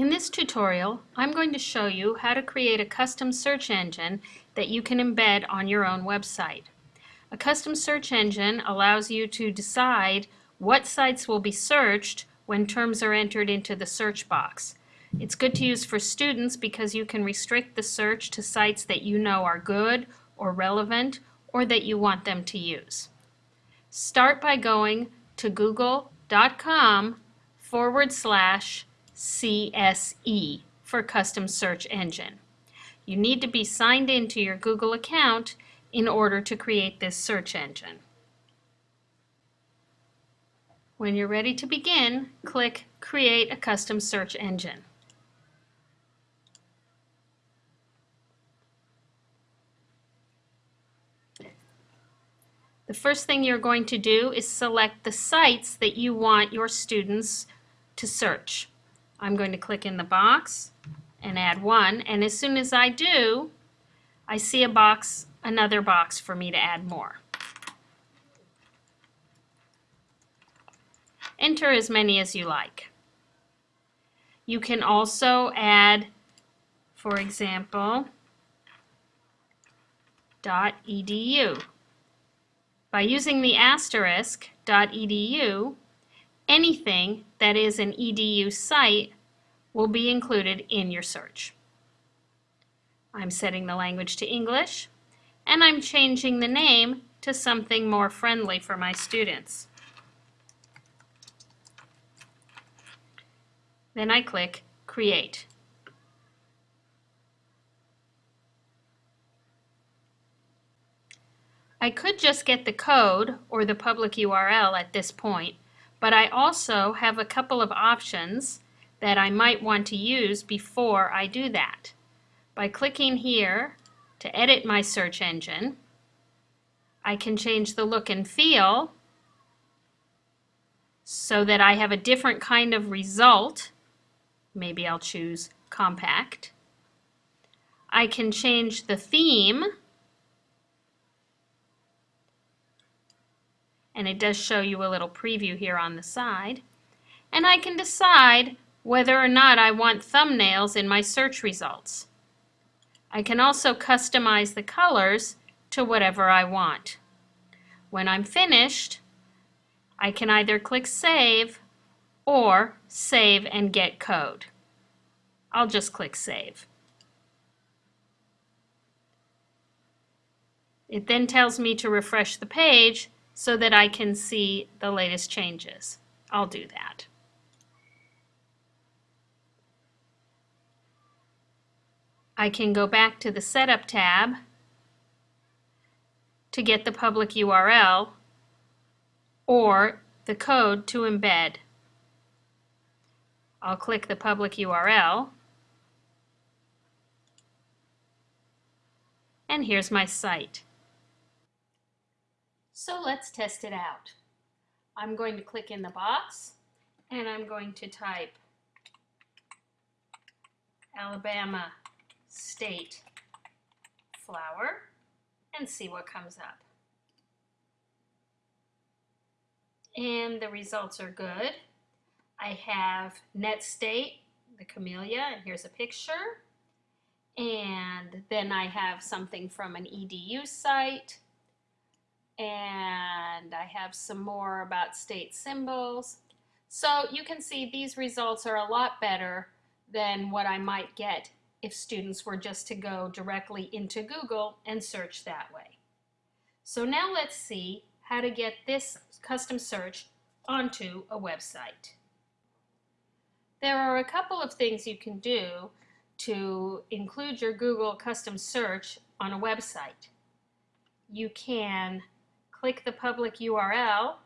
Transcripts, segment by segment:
In this tutorial, I'm going to show you how to create a custom search engine that you can embed on your own website. A custom search engine allows you to decide what sites will be searched when terms are entered into the search box. It's good to use for students because you can restrict the search to sites that you know are good or relevant or that you want them to use. Start by going to google.com forward slash CSE for Custom Search Engine. You need to be signed into your Google account in order to create this search engine. When you're ready to begin, click Create a Custom Search Engine. The first thing you're going to do is select the sites that you want your students to search. I'm going to click in the box and add one. And as soon as I do, I see a box, another box for me to add more. Enter as many as you like. You can also add, for example, .edu. By using the asterisk .edu, anything that is an EDU site will be included in your search. I'm setting the language to English, and I'm changing the name to something more friendly for my students. Then I click Create. I could just get the code or the public URL at this point, but I also have a couple of options that I might want to use before I do that. By clicking here to edit my search engine, I can change the look and feel so that I have a different kind of result. Maybe I'll choose compact. I can change the theme and it does show you a little preview here on the side. And I can decide whether or not I want thumbnails in my search results. I can also customize the colors to whatever I want. When I'm finished, I can either click Save or Save and Get Code. I'll just click Save. It then tells me to refresh the page so that I can see the latest changes. I'll do that. I can go back to the Setup tab to get the public URL or the code to embed. I'll click the public URL and here's my site. So let's test it out. I'm going to click in the box and I'm going to type Alabama State flower and see what comes up. And the results are good. I have Net State, the camellia, and here's a picture. And then I have something from an EDU site and I have some more about state symbols. So you can see these results are a lot better than what I might get if students were just to go directly into Google and search that way. So now let's see how to get this custom search onto a website. There are a couple of things you can do to include your Google custom search on a website. You can click the public URL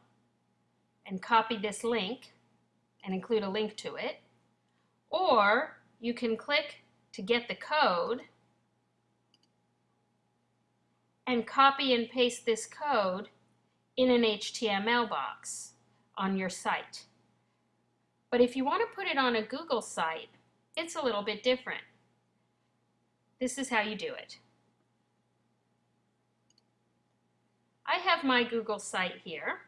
and copy this link and include a link to it. Or you can click to get the code and copy and paste this code in an HTML box on your site. But if you want to put it on a Google site, it's a little bit different. This is how you do it. I have my Google site here,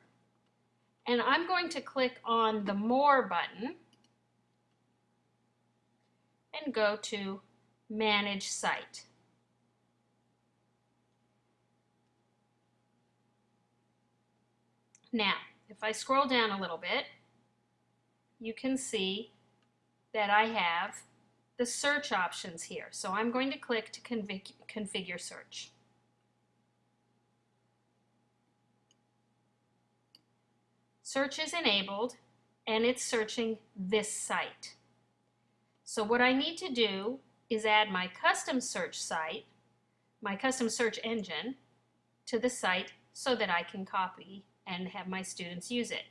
and I'm going to click on the More button, and go to Manage Site. Now, if I scroll down a little bit, you can see that I have the search options here. So I'm going to click to config configure search. Search is enabled and it's searching this site. So what I need to do is add my custom search site, my custom search engine, to the site so that I can copy and have my students use it.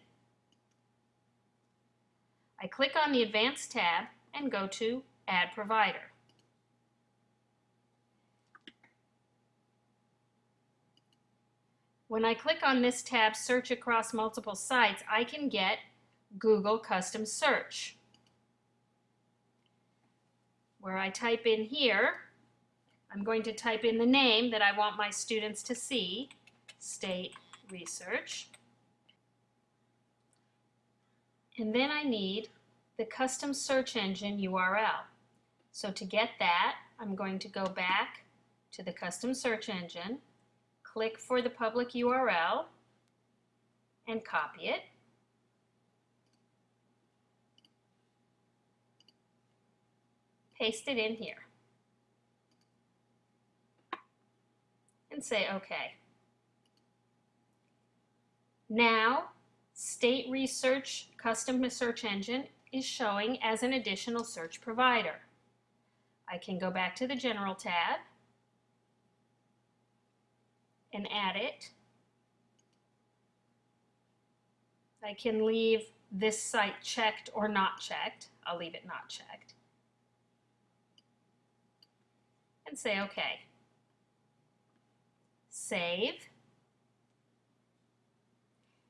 I click on the Advanced tab and go to Add Provider. When I click on this tab, Search Across Multiple Sites, I can get Google Custom Search. Where I type in here, I'm going to type in the name that I want my students to see, State Research. And then I need the custom search engine URL. So to get that, I'm going to go back to the custom search engine, click for the public URL, and copy it. Paste it in here. And say OK. Now, State Research Custom Search Engine is showing as an additional search provider. I can go back to the General tab and add it. I can leave this site checked or not checked. I'll leave it not checked. And say OK. Save.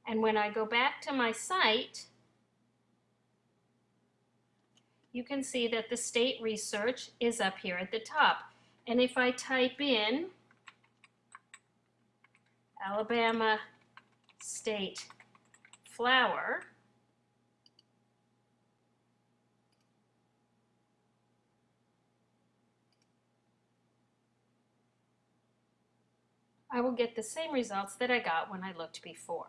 And when I go back to my site, you can see that the state research is up here at the top. And if I type in Alabama State Flower, I will get the same results that I got when I looked before.